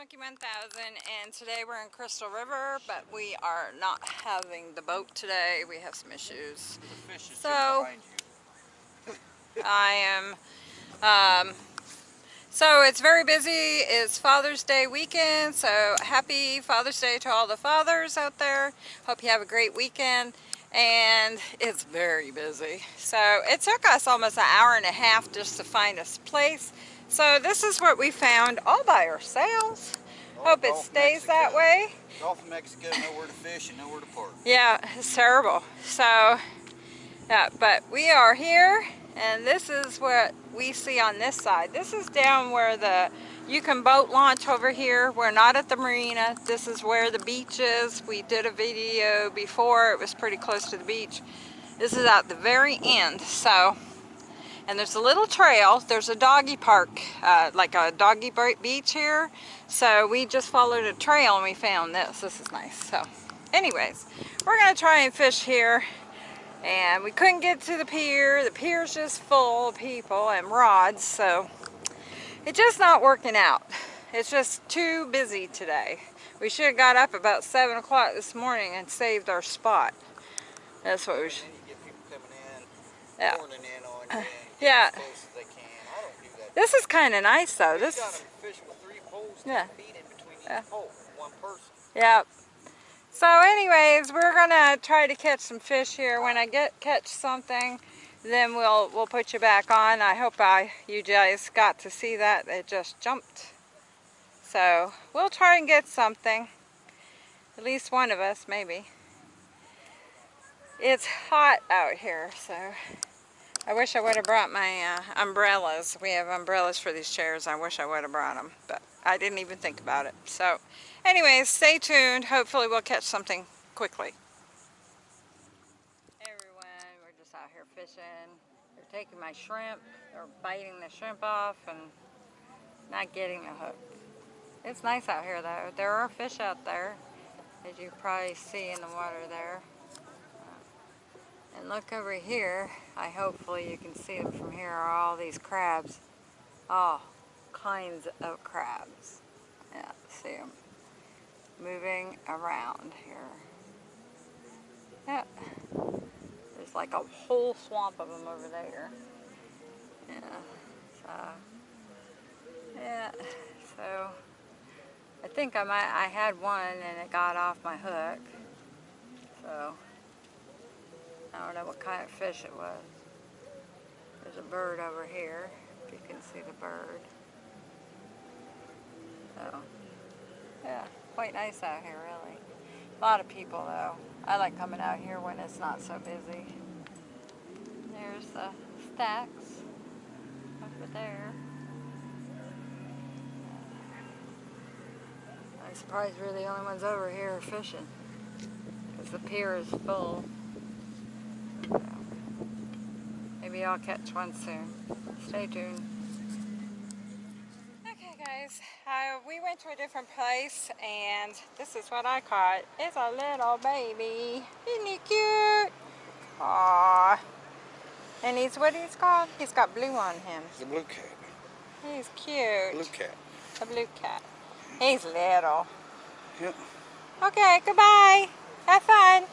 Monkey 1000 and today we're in Crystal River but we are not having the boat today. We have some issues. so I am um, so it's very busy. It's Father's Day weekend so happy Father's Day to all the fathers out there. Hope you have a great weekend and it's very busy. So it took us almost an hour and a half just to find a place so this is what we found all by ourselves. Hope it stays Mexico. that way. Gulf of Mexico, nowhere to fish and nowhere to park. Yeah, it's terrible. So, yeah, but we are here and this is what we see on this side. This is down where the you can boat launch over here. We're not at the marina. This is where the beach is. We did a video before. It was pretty close to the beach. This is at the very end. So and there's a little trail. There's a doggy park, uh, like a doggy beach here. So we just followed a trail and we found this. This is nice. So anyways, we're going to try and fish here. And we couldn't get to the pier. The pier's just full of people and rods. So it's just not working out. It's just too busy today. We should have got up about 7 o'clock this morning and saved our spot. That's what we should. Yeah. Yeah. This is kind of nice though. This is. Yeah. Yeah. Yep. So anyways, we're gonna try to catch some fish here. When I get catch something, then we'll we'll put you back on. I hope I you guys got to see that. It just jumped. So we'll try and get something. At least one of us, maybe. It's hot out here, so I wish I would have brought my uh, umbrellas. We have umbrellas for these chairs. I wish I would have brought them, but I didn't even think about it. So anyways, stay tuned. Hopefully we'll catch something quickly. Hey everyone, we're just out here fishing. They're taking my shrimp. They're biting the shrimp off and not getting a hook. It's nice out here though. There are fish out there, as you probably see in the water there. And look over here, I hopefully you can see them from here, are all these crabs. All kinds of crabs. Yeah, see them moving around here. Yeah, there's like a whole swamp of them over there. Yeah, so, yeah, so I think I might, I had one and it got off my hook. So, I don't know what kind of fish it was. There's a bird over here, if you can see the bird. So, yeah, quite nice out here, really. A lot of people, though. I like coming out here when it's not so busy. There's the stacks over there. I'm surprised we're the only ones over here fishing because the pier is full. Maybe I'll catch one soon. Stay tuned. Okay guys, uh, we went to a different place and this is what I caught. It's a little baby. Isn't he cute? Aww. And he's what he's called? He's got blue on him. He's a blue cat. He's cute. Blue cat. A blue cat. He's little. Yep. Okay, goodbye. Have fun.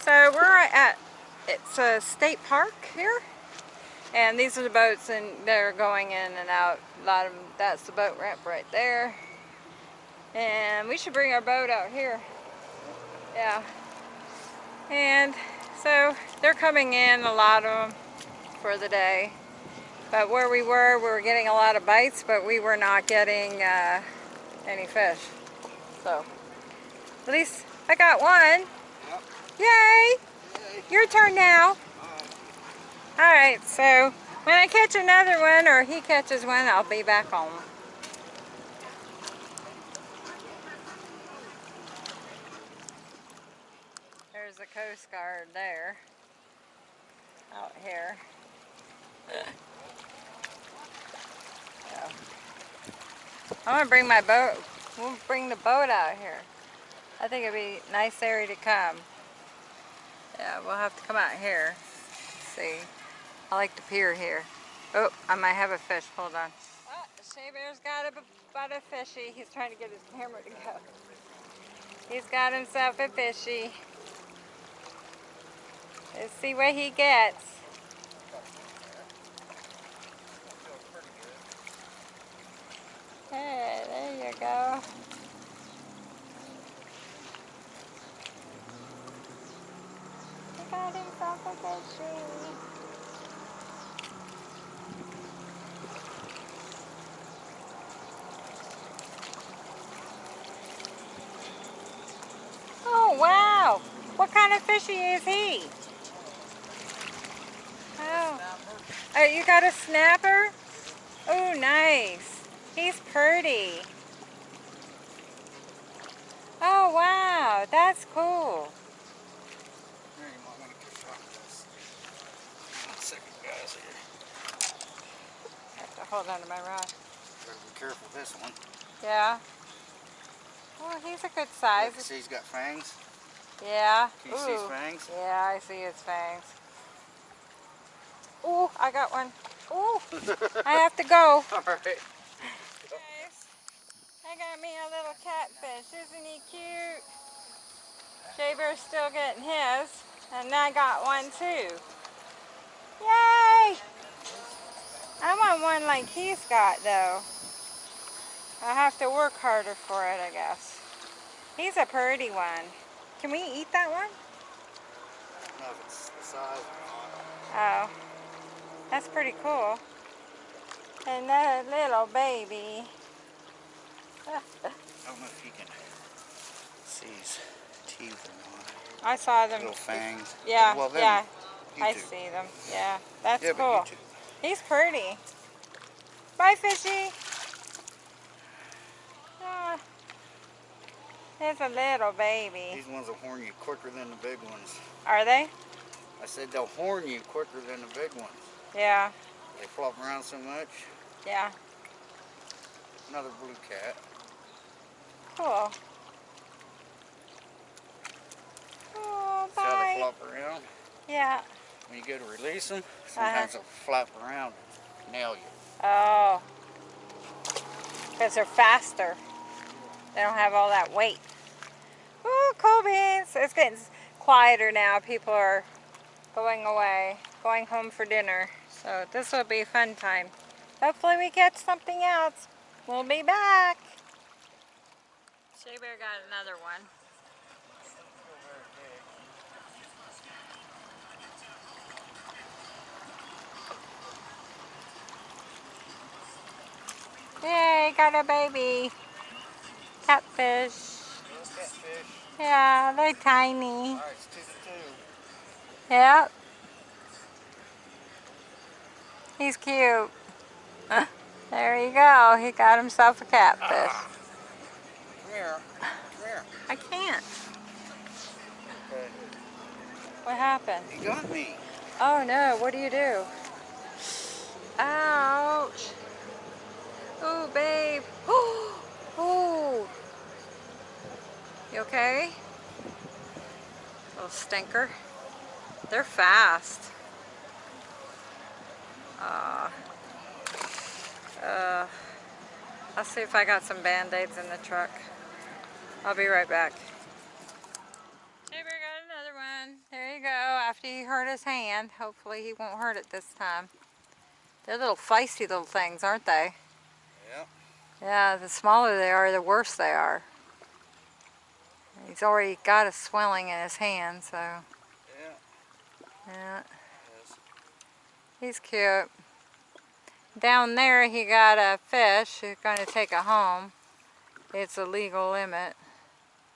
So we're at it's a state park here. And these are the boats and they're going in and out. A lot of them, that's the boat ramp right there. And we should bring our boat out here. Yeah. And so they're coming in a lot of them for the day. But where we were we were getting a lot of bites but we were not getting uh, any fish. So at least I got one. Yep. yay your turn now. Alright, so when I catch another one or he catches one, I'll be back home. There's the Coast Guard there. Out here. I'm going to bring my boat. We'll bring the boat out here. I think it'd be nice area to come. Yeah, we'll have to come out here. see. I like to pier here. Oh, I might have a fish. Hold on. Oh, Shea Bear's got a, butt of fishy. He's trying to get his camera to go. He's got himself a fishy. Let's see what he gets. Hey, there you go. Fishy. Oh, wow. What kind of fishy is he? Oh, oh you got a snapper? Oh, nice. He's pretty. Oh, wow. That's cool. Here, you might want to get a shot of this. One second, guys. Here. I have to hold on to my rod. Better be careful with this one. Yeah. Well, he's a good size. see, he's got fangs. Yeah. Can you see his fangs? Yeah, I see his fangs. Ooh, I got one. Ooh, I have to go. All right. Guys, I got me a little catfish. Isn't he cute? Shea Bear's still getting his, and I got one too. Yay! I want one like he's got though. I have to work harder for it, I guess. He's a pretty one. Can we eat that one? I don't know if it's the size or not. Oh, that's pretty cool. And that little baby. I don't know if you can see his teeth or not. I saw them. Little fangs. Yeah, Well, then, yeah. I see them. Yeah, that's yeah, cool. But you too. He's pretty. Bye, fishy. Ah, there's a little baby. These ones will horn you quicker than the big ones. Are they? I said they'll horn you quicker than the big ones. Yeah, They flop around so much. yeah. Another blue cat. Cool. Oh, See how they flop around? Yeah. When you go to release them, sometimes uh-huh. they'll flap around and nail you. Oh. Because they're faster. They don't have all that weight. Oh, cool beans. It's getting quieter now. People are going away, going home for dinner. So this will be a fun time. Hopefully we catch something else. We'll be back. Shea Bear got another one. Yay, got a baby. Catfish. Little catfish. Yeah, they're tiny. Alright, it's two to two. Yep. He's cute. There you go. He got himself a catfish. Come here. Come here. I can't. Okay. What happened? He got me. Oh no, what do you do? Ouch. Ooh, babe. Ooh. You okay? Little stinker. They're fast. Uh, uh, I'll see if I got some band-aids in the truck. I'll be right back. Bear got another one. There you go. After he hurt his hand, hopefully he won't hurt it this time. They're little feisty little things, aren't they? Yep. Yeah, the smaller they are, the worse they are. He's already got a swelling in his hand, so Yeah. yeah, Yes. he's cute. Down there he got a fish. He's going to take it home. It's a legal limit.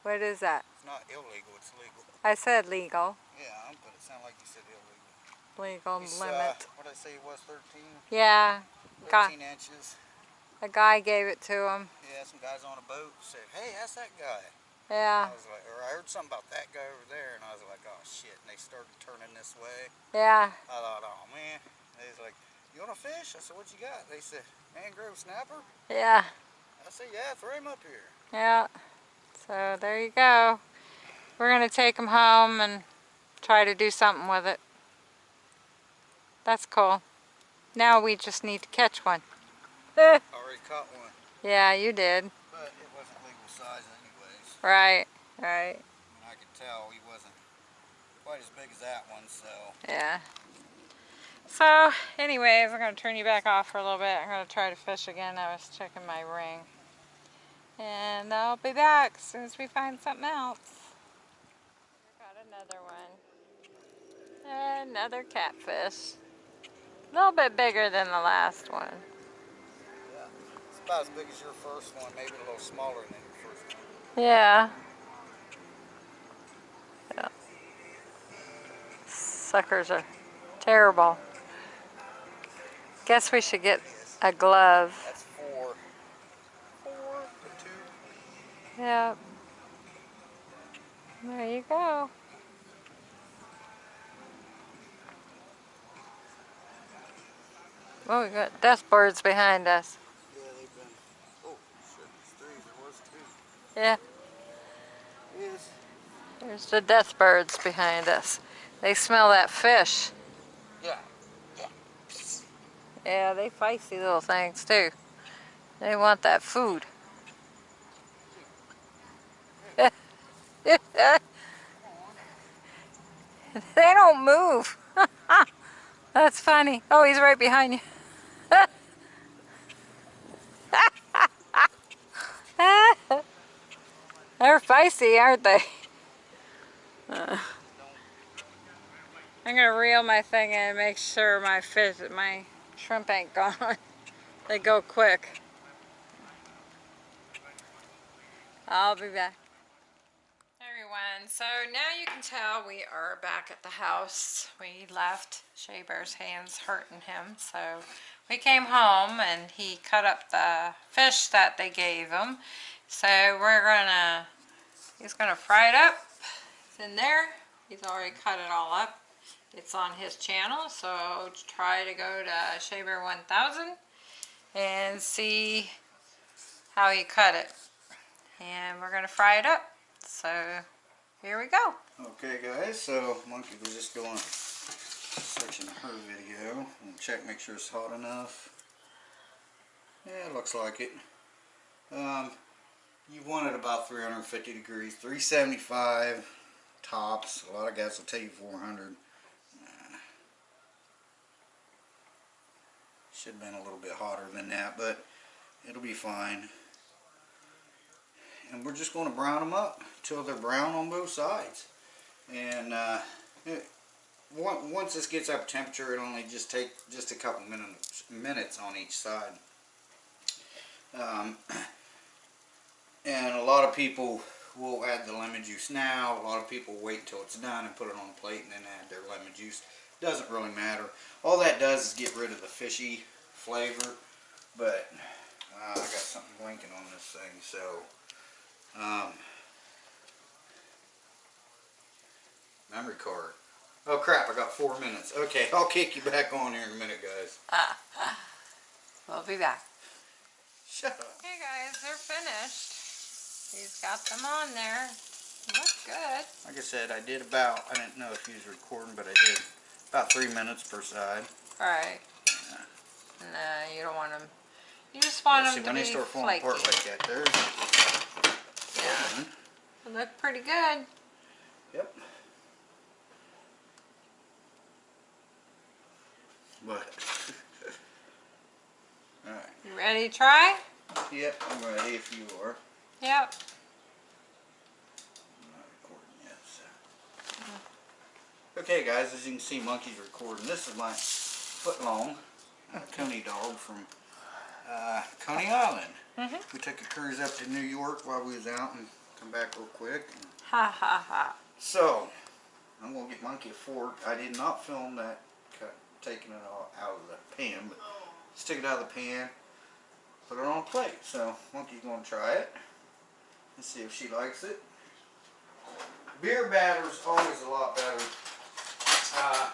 What is that? It's not illegal, it's legal. I said legal. Yeah, but it sounded like you said illegal. Legal He's, limit. Uh, what did I say it was, 13? yeah, Got- 13 inches. A guy gave it to him. Yeah, some guys on a boat said, hey, that's that guy. Yeah, I was like, or I heard something about that guy over there, and I was like, oh shit. And they started turning this way. yeah. I thought, oh man. They was like, you want a fish? I said, what you got? They said, mangrove snapper. Yeah, I said, yeah, throw him up here. yeah. So there you go. We're going to take him home and try to do something with it. That's cool. Now we just need to catch one. Already caught one, yeah, you did. but it wasn't legal size anyways. Right, right. And I could tell he wasn't quite as big as that one, so. Yeah. So, anyways, I'm going to turn you back off for a little bit. I'm going to try to fish again. I was checking my ring. And I'll be back as soon as we find something else. Got another one. Another catfish. A little bit bigger than the last one. About as big as your first one, maybe a little smaller than your first one. Yeah. Yeah. Suckers are terrible. Guess we should get a glove. That's four. Four to two. Yep. There you go. Oh, we got death birds behind us. Yeah, they've been. Oh, shit, it's three. There was two. Yeah, Yes. there's the death birds behind us. They smell that fish. Yeah. Yeah, they feisty little things too. They want that food. they don't move. That's funny. Oh, he's right behind you. They're feisty, aren't they? Uh, I'm gonna reel my thing in and make sure my fish, my shrimp ain't gone. they go quick. I'll be back. Everyone, so now you can tell we are back at the house. We left Shea Bear's hands hurting him, so we came home and he cut up the fish that they gave him. So we're gonna, he's gonna fry it up. It's in there. He's already cut it all up. It's on his channel, so try to go to Shea Bear 1000 and see how he cut it. And we're gonna fry it up. So here we go. Okay, guys, so Monkey was just section of her video and check, make sure it's hot enough. Yeah, it looks like it. Um, you want it about 350 degrees, 375 tops. A lot of guys will tell you 400. Uh, Should have been a little bit hotter than that, but it'll be fine. And we're just going to brown them up till they're brown on both sides. And uh, it, once this gets up temperature, it'll only just take just a couple minutes minutes on each side. Um, and a lot of people will add the lemon juice now. A lot of people wait until it's done and put it on a plate and then add their lemon juice. Doesn't really matter. All that does is get rid of the fishy flavor. But uh, I got something blinking on this thing, so um, memory card. Oh crap! I got four minutes. Okay, I'll kick you back on here in a minute, guys. We'll be back. Shut up. Okay guys, they're finished. He's got them on there. Look good. Like I said, I did about, I didn't know if you was recording, but I did about three minutes per side. Alright. No, you don't want them. You just want to. See, them when to they be start falling flaky. apart like that, there's Yeah. They look pretty good. Yep. But, alright. You ready to try? Yep, I'm ready if you are. Yep. I'm not recording yet, so. Okay guys, as you can see, Monkey's recording. This is my foot long Coney dog from uh, Coney Island. Mhm. We took a cruise up to New York while we was out and come back real quick. Ha ha ha. so, I'm going to get Monkey a fork. I did not film that cut, taking it all out of the pan, but stick it out of the pan, put it on a plate. So, Monkey's going to try it and see if she likes it. Beer batter's always a lot better. Uh,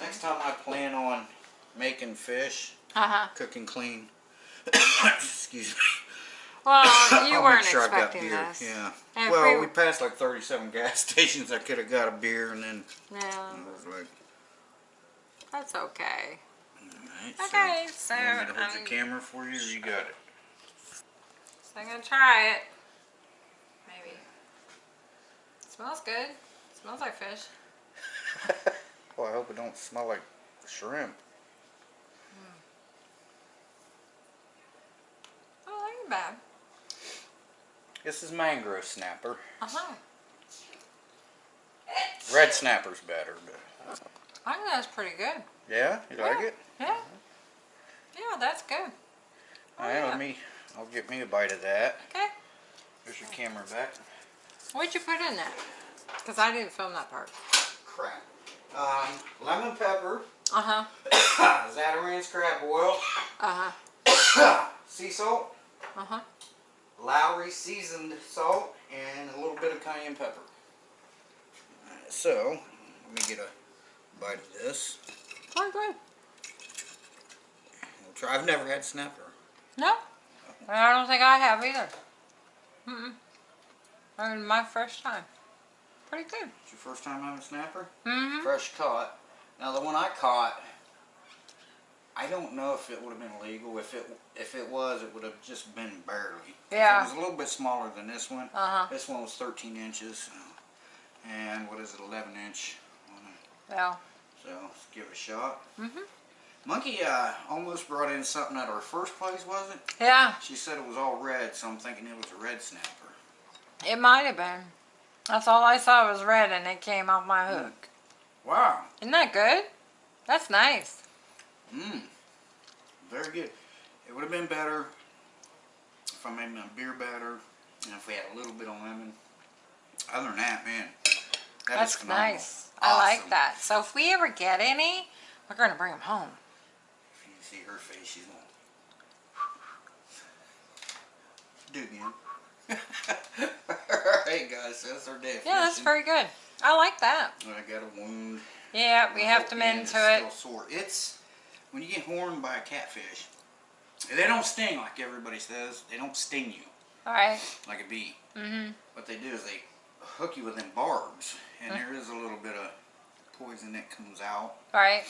next time I plan on making fish, Uh-huh. cooking clean. Excuse me. Well, you weren't sure I've got expecting beer. this. Yeah. And well, we- we passed like 37 gas stations. I could have got a beer and then No, I was like, that's okay. Alright, Okay, so, you want me to hold um, the camera for you or you got it? So I'm gonna try it. Maybe. Smells good. smells like fish. well, I hope it don't smell like shrimp. Oh, ain't bad. This is mangrove snapper. Uh huh. Red snapper's better, but I think that's pretty good. yeah, you like Yeah. it? Yeah. Yeah, that's good. Oh, Alright, yeah. let me. I'll get me a bite of that. Okay. There's your camera back. What'd you put in that? Because I didn't film that part. Crap. Um, lemon pepper, Uh huh. Zatarain's crab boil, Uh huh. sea salt, Uh huh. Lawry seasoned salt, and a little bit of cayenne pepper. Alright, so, let me get a bite of this. Very good. We'll try. I've never had snapper. No. I don't think I have either. Mm-mm. I mean, my first time. Pretty good. It's your first time having a snapper? Mm-hmm. Fresh caught. Now the one I caught, I don't know if it would have been legal. If it if it was, it would have just been barely. Yeah. It was a little bit smaller than this one. Uh-huh. This one was 13 inches, and what is it, 11 inch? Yeah. So let's give it a shot. Mm-hmm. Monkey uh, almost brought in something at our first place, was it? Yeah, She said it was all red, so I'm thinking it was a red snapper. It might have been. That's all I saw was red and it came off my hmm. hook. Wow. Isn't that good? That's nice. Mmm. Very good. It would have been better if I made my beer batter and if we had a little bit of lemon. Other than that, man, that is That's nice. I like that. So if we ever get any, we're going to bring them home. If you see her face, she's going. Do it again. Alright, guys, that's our of Yeah, that's very good. I like that. I got a wound. Yeah, we have to mend to it. Still sore. It's when you get horned by a catfish. They don't sting like everybody says. They don't sting you All right. like a bee. Mm-hmm. What they do is they hook you with them barbs, and there is a little bit of poison that comes out. All right.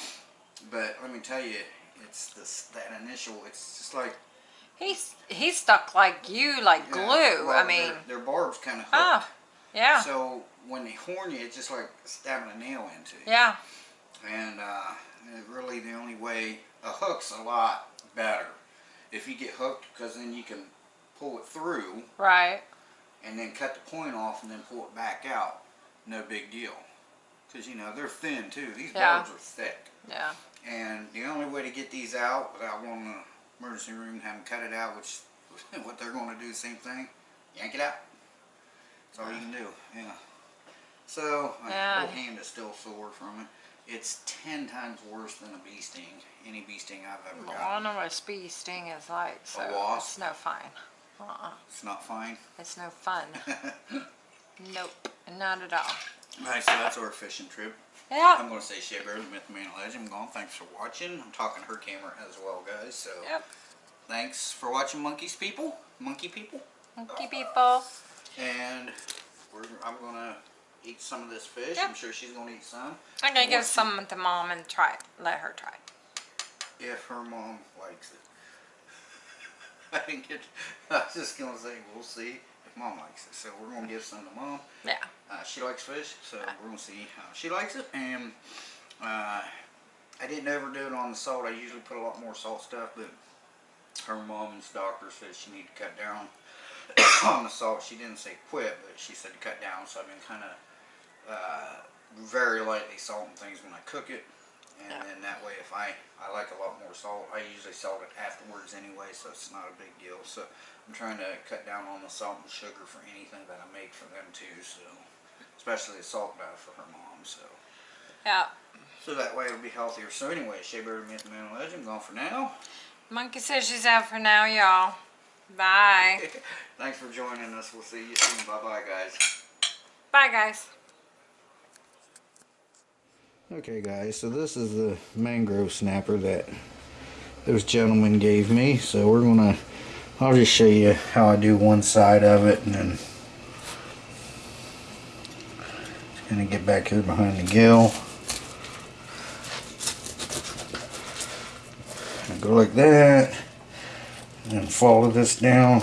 But let me tell you, it's this that initial. It's just like He's he's stuck like you, like yeah, glue. well, I mean, their, their barbs kind of hook. ah, yeah, So when they horn you, it's just like stabbing a nail into you. yeah, And uh, really, the only way a hook's a lot better if you get hooked, because then you can pull it through right. and then cut the point off and then pull it back out. No big deal. Because you know they're thin too. These Yeah. barbs are thick. Yeah. And the only way to get these out without going to emergency room and have them cut it out, which what they're going to do, same thing, yank it out. That's all you can do. Yeah. So my Yeah. whole hand is still sore from it. It's ten times worse than a bee sting. Any bee sting I've ever Well, I gotten. know what a bee sting is like, so it's no fun. Uh-uh. It's not fine. It's no fun. nope, not at all. Alright, so that's our fishing trip. Yeah. I'm going to say Shea Bear, the Myth Man Legend. I'm going, thanks for watching. I'm talking her camera as well, guys. So Yep. thanks for watching, monkeys people. Monkey people. Monkey people. And we're, I'm going to eat some of this fish. Yep. I'm sure she's going to eat some. I'm gonna give What's- some to mom and try it. Let her try it. If her mom likes it. I didn't get, I was just going to say, we'll see mom likes it. So we're going to give some to mom. Yeah. Uh, she likes fish, so we're gonna see how she likes it. And uh, I didn't ever do it on the salt. I usually put a lot more salt stuff, but her mom's doctor said she need to cut down on the salt. She didn't say quit, but she said to cut down. So I've been kind of uh, very lightly salting things when I cook it. And Yeah. then that way, if I, I like a lot more salt, I usually salt it afterwards anyway, so it's not a big deal. So I'm trying to cut down on the salt and sugar for anything that I make for them too. So especially the salt bath for her mom. So Yeah. so that way it'll be healthier. So anyway, Shea Bear Myth Man Legend gone for now. Monkey says she's out for now, y'all. Bye. Thanks for joining us. We'll see you soon. Bye bye, guys. Bye, guys. Okay guys, so this is the mangrove snapper that those gentlemen gave me. So we're gonna, I'll just show you how I do one side of it and then just gonna get back here behind the gill. Go like that. And follow this down.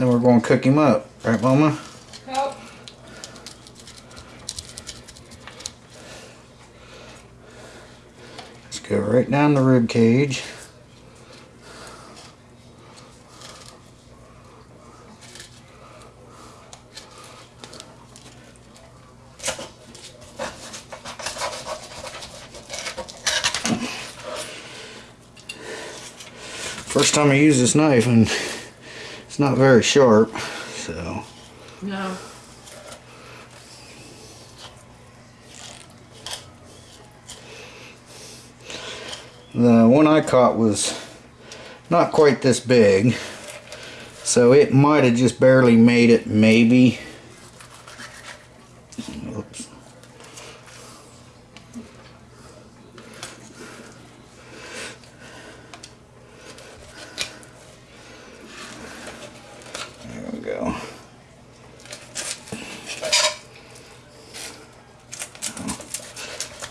Then we're going to cook him up, right, Mama? Help. Let's go right down the rib cage. First time I use this knife and it's not very sharp, so No. The one I caught was not quite this big. So it might have just barely made it, maybe. Oops. There we go.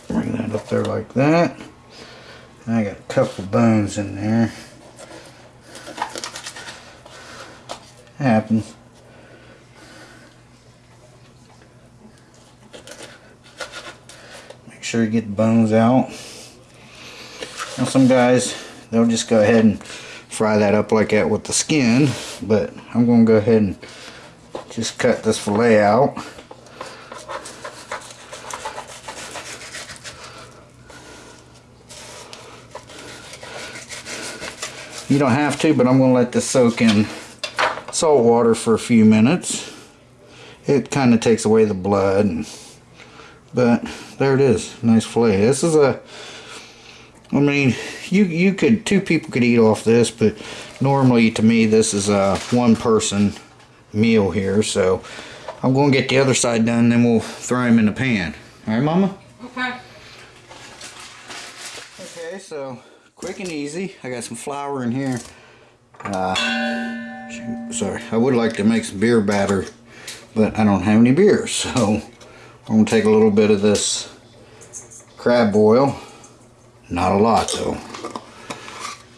Bring that up there like that. I got a couple bones in there. Happens. Make sure you get the bones out. Now some guys, they'll just go ahead and fry that up like that with the skin, but I'm going to go ahead and just cut this fillet out. You don't have to, but I'm going to let this soak in salt water for a few minutes. It kind of takes away the blood. And, but there it is. Nice fillet. This is a, I mean, you, you could, two people could eat off this, but normally to me this is a one person meal here. So I'm going to get the other side done, then we'll throw him in the pan. All right, Mama? Okay. Okay, so quick and easy. I got some flour in here. Uh, sorry, I would like to make some beer batter, but I don't have any beer, so I'm gonna take a little bit of this crab boil. Not a lot though.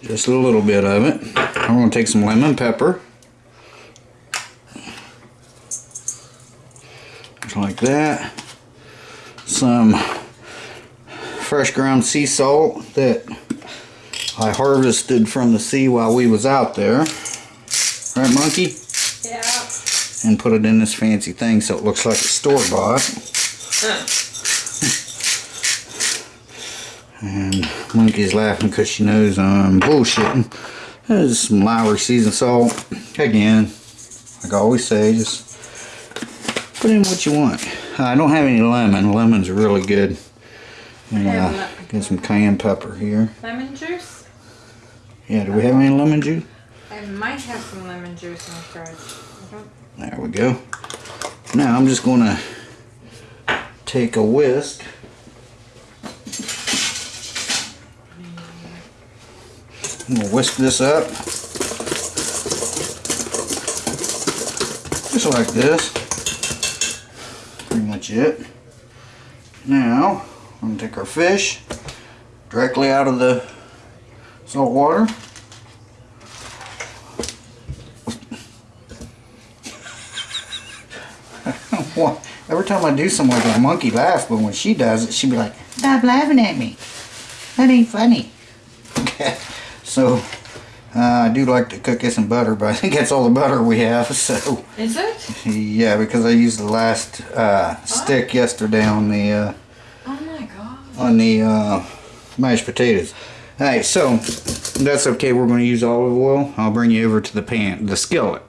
Just a little bit of it. I'm gonna take some lemon pepper. Just like that. Some fresh ground sea salt that I harvested from the sea while we was out there. Right, monkey? Yeah. And put it in this fancy thing so it looks like a store-bought. And monkey's laughing because she knows I'm bullshitting. There's some Lawry seasoned salt. Again, like I always say, just put in what you want. I don't have any lemon. Lemons really good. And Yeah, uh, get some cayenne pepper here. Lemon juice? Yeah, do we have any lemon juice? I might have some lemon juice in the fridge. There we go. Now I'm just going to take a whisk. I'm going to whisk this up. Just like this. Pretty much it. Now, I'm going to take our fish directly out of the salt water. Every time I do something like a monkey laughs, but when she does it, she'd be like, Stop laughing at me. That ain't funny. Okay. So, uh, I do like to cook this in butter, but I think that's all the butter we have, so, Is it? yeah, because I used the last uh, stick yesterday on the, uh, Oh my god. on the uh, mashed potatoes. Alright, so, that's okay, we're going to use olive oil. I'll bring you over to the pan, the skillet.